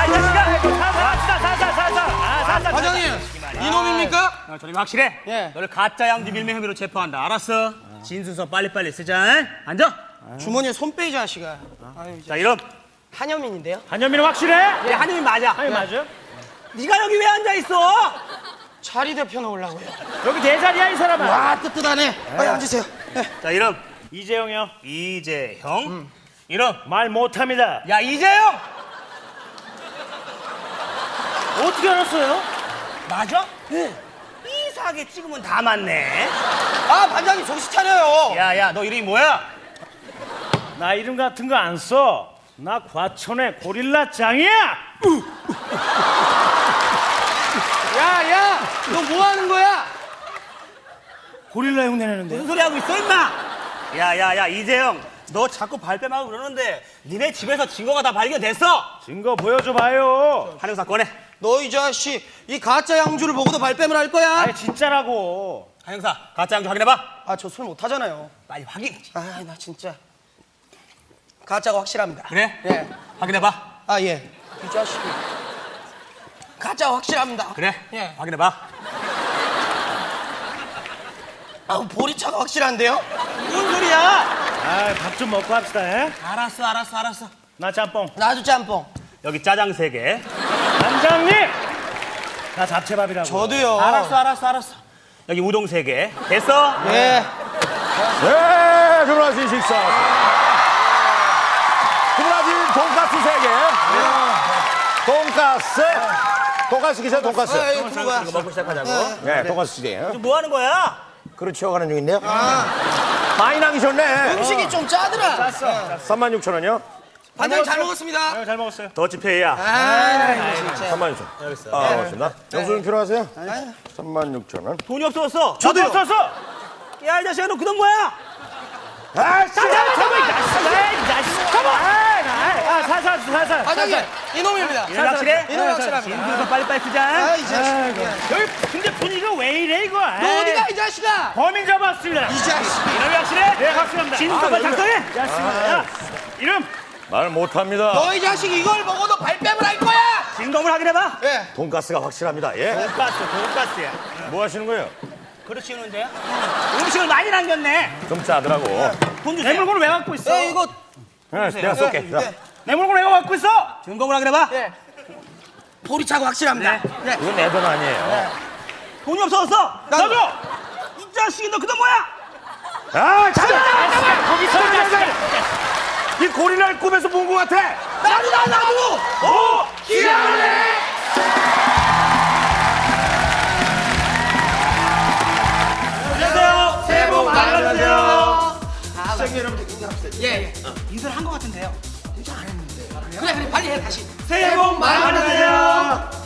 아, 이 자식아! 사사, 사사, 사사! 아, 사사! 과장님! 이놈입니까? 아, 어, 저리 확실해. 예. 너를 가짜 양지 밀매 혐의로 체포한다. 알았어? 진순서 빨리빨리 쓰자. 앉아! 주머니에 손 빼이자, 아씨가. 아, 자, 이름? 한여민인데요? 한현민은 확실해? 예, 한여민 맞아. 아니, 예. 맞아? 네가 여기 왜 앉아 있어? 자리 대표놓으려고요. 여기 내 자리야, 이 사람아. 와, 뜨뜻하네. 빨리 예. 앉으세요. 예. 자, 이름. 이재영이요. 이재형. 음. 이름. 말 못합니다. 야, 이재형! 어떻게 알았어요? 맞아? 네. 이상하게 찍으면 다 맞네. 아 반장님 정신 차려요. 야, 야, 너 이름이 뭐야? 나 이름 같은 거 안 써. 나 과천의 고릴라 짱이야. 야, 야, 너 뭐 하는 거야? 고릴라 형 내내는데. 무슨 소리 하고 있어, 임마? 야, 야, 야, 이재형. 너 자꾸 발뺌하고 그러는데 니네 집에서 증거가 다 발견됐어. 증거 보여줘 봐요. 한영사 꺼내. 너 이 자식 이 가짜 양주를 보고도 발뺌을 할 거야? 아니 진짜라고. 한영사, 가짜 양주 확인해봐. 아 저 술 못하잖아요. 빨리 확인해지. 아나 진짜 가짜가 확실합니다. 그래? 예. 확인해봐. 아 예. 이 자식이 가짜 확실합니다. 그래? 예. 확인해봐. 아 보리차가 확실한데요? 무슨 소리야? 아, 밥 좀 먹고 합시다. 에? 알았어, 알았어, 알았어. 나 짬뽕. 나도 짬뽕. 여기 짜장 세 개. 반장님. 나 잡채밥이라고. 저도요. 알았어, 알았어, 알았어. 여기 우동 세 개. 됐어? 예. 네, 주문하신 식사. 주문하신 돈가스 세개 돈가스. 돈가스 기사 돈가스. 아, 이거 들어가. 이거 먹고 시작하자고. 네, 돈가스 시대. 지금 뭐 하는 거야? 그릇 치워가는 중인데요. 많이 남기셨네. 음식이 좀 짜더라. 36,000원이요? 반장님 잘 먹었습니다. 네, 잘 먹었어요. 더치페이야. 아, 이거 진짜. 36,000원. 여기 있어. 아, 고맙습니다. 영수증 필요하세요? 36,000원. 돈이 없어졌어. 저도 없었어. 야, 이 자식아, 너그돈 뭐야? 아, 씨! 아, 살살, 살살. 반장님 이놈입니다. 이놈 확실해? 이놈 확실합니다. 진수서 빨리빨리 쓰자. 아, 이 자식. 여기 근데 분위기가 왜 이래 이거? 너 어디가 이 자식아? 범인 잡았습니다. 이 자식. 이놈이 확실해? 네, 확실합니다. 진수서 빨리 작성해. 야, 야, 이름 말 못합니다. 너이 자식 이걸 먹어도 발뺌을 할 거야? 진검을 확인해봐. 예. 돈가스가 확실합니다. 예? 돈가스, 돈가스야. 뭐 하시는 거예요? 그릇 치우는데요? 음식을 많이 남겼네. 좀 짜더라고. 돈내 주세요. 물건을 왜 갖고 있어? 예, 이거 네, 내가 쏠게. 예, 자, 예. 내 물건을 왜 갖고 있어? 증검을 확인해봐. 예. 보리차가 확실합니다. 네. 예. 이건 내 돈 아니에요. 돈이 없어졌어. 나도. 이 자식이 너 그돈 뭐야? 아, 참! 거기 서이 고릴라를 꿈에서 본 것 같아! 나도 나 나도. 오! 기아네. 안녕하세요. 새해 복 많이 받으세요. 시청자 여러분들 인사합시다. 예, 예. 인사를 한 것 같은데요. 인사 안 했는데. 그래, 그래, 빨리 해, 다시. 새해 복 많이 받으세요.